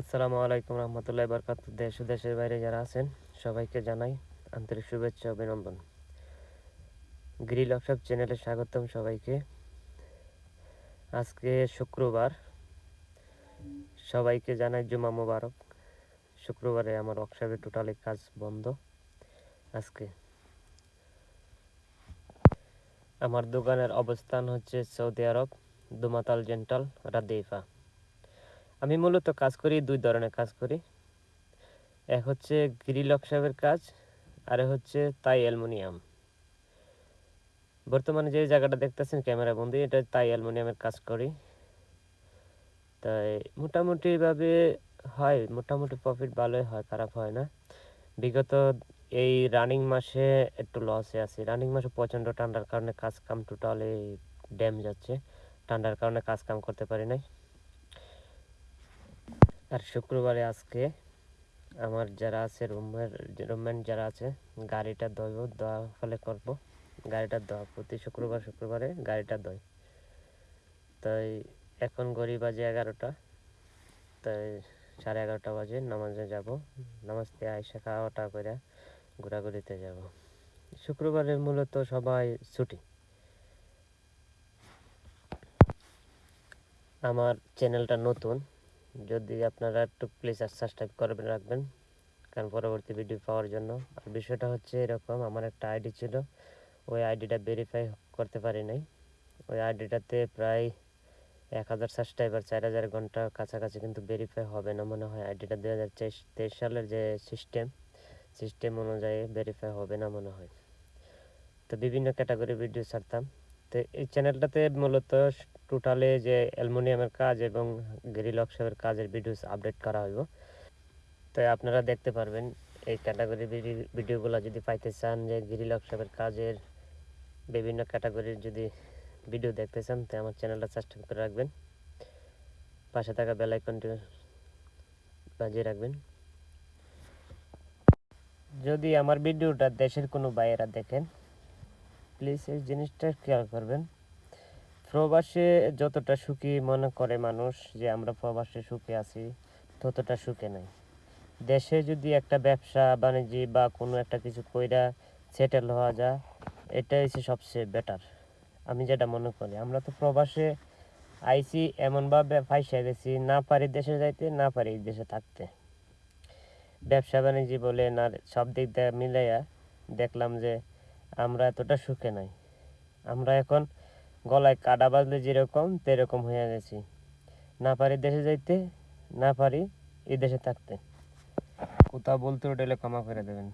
আসসালামু আলাইকুম রহমতুল্লাহ বরকাত। দেশ ও দেশের বাইরে যারা আছেন, সবাইকে জানাই আন্তরিক শুভেচ্ছা অভিনন্দন। গ্রিল অফসব চ্যানেলে স্বাগতম সবাইকে। আজকে শুক্রবার। সবাইকে জানাই জুমা মোবারক। শুক্রবারে আমার ওয়ার্কশপে টোটালি কাজ বন্ধ আজকে। আমার দোকানের অবস্থান হচ্ছে সৌদি আরব, দুমাতাল জেন্টাল, রাদেইফা। আমি মূলত কাজ করি, দুই ধরনের কাজ করি। এক হচ্ছে গ্রিল অক্সাবের কাজ, আর হচ্ছে তাই অ্যালমোনিয়াম। বর্তমানে যে জায়গাটা দেখতেছেন ক্যামেরা বন্দি, এটা তাই অ্যালমোনিয়ামের কাজ করি। তাই মোটামুটিভাবে হয়, মোটামুটি প্রফিট ভালোই হয়, খারাপ হয় না। বিগত এই রানিং মাসে একটু লসে আছি। রানিং মাসে প্রচণ্ড ঠান্ডার কারণে কাজ কাম টোটালি ড্যাম যাচ্ছে। ঠান্ডার কারণে কাজ কাম করতে পারি নাই। আর শুক্রবারে আজকে আমার যারা আছে, রুমের রুমমেন্ট যারা আছে, গাড়িটা ধোব দেওয়া ফলে করব। গাড়িটা দেওয়া প্রতি শুক্রবার, শুক্রবারে গাড়িটা দই। তাই এখন গড়ি বাজে এগারোটা। তাই সাড়ে এগারোটা বাজে নামাজে যাব। নামাজ দিয়ে আইসা খাওয়াটা করে ঘোরাঘুরিতে যাব। শুক্রবারের মূলত সবাই ছুটি। আমার চ্যানেলটা নতুন। যদি আপনারা একটু প্লিজ সাবস্ক্রাইব করবেন রাখবেন, কারণ পরবর্তী ভিডিও পাওয়ার জন্য। আর বিষয়টা হচ্ছে এরকম, আমার একটা আইডি ছিল, ওই আইডিটা ভেরিফাই করতে পারি নাই। ওই আইডিটাতে প্রায় এক হাজার সাবস্ক্রাইবার চার হাজার ঘণ্টা কাছাকাছি কিন্তু ভেরিফাই হবে না মনে হয়। আইডিটা দু হাজার তেইশ সালের যে সিস্টেম সিস্টেম অনুযায়ী ভেরিফাই হবে না মনে হয়। তো বিভিন্ন ক্যাটাগরি ভিডিও ছাড়তাম। তো এই চ্যানেলটাতে মূলত টোটালে যে অ্যালমোনিয়ামের কাজ এবং গ্রিল অক্সাবের কাজের ভিডিওস আপডেট করা হইব। তাই আপনারা দেখতে পারবেন এই ক্যাটাগরি ভিডিওগুলো যদি পাইতে চান যে গ্রিল অক্সাবের কাজের বিভিন্ন ক্যাটাগরির যদি ভিডিও দেখতে চান, তো আমার চ্যানেলটা সাবস্ক্রাইব করে রাখবেন। পাশে থাকা বেল আইকনটি বাজিয়ে রাখবেন। যদি আমার ভিডিওটা দেশের কোনো বাইরা দেখেন প্লিজ এই জিনিসটা খেয়াল করবেন। প্রবাসে যতটা সুখী মনে করে মানুষ যে আমরা প্রবাসে সুখে আছি, ততটা সুখে নাই। দেশে যদি একটা ব্যবসা, বাণিজ্য বা কোনো একটা কিছু কইরা সেটেল হওয়া যায় এটাই হচ্ছে সবচেয়ে বেটার আমি যেটা মনে করি, আমরা তো প্রবাসে আইসি এমনভাবে ফাইসে গেছি, না পারি দেশে যাইতে, না পারি দেশে থাকতে। ব্যবসা, বাণিজ্য বলে না সব দিক দিয়ে মিলাইয়া দেখলাম যে আমরা এতটা সুখে নাই। আমরা এখন গলায় কাটা বাজলে যেরকম, তেরকম হয়ে গেছি। না পারি দেশে যাইতে, না পারি এই দেশে থাকতে। কোথাও বলতে ওটা ক্ষমা করে দেবেন।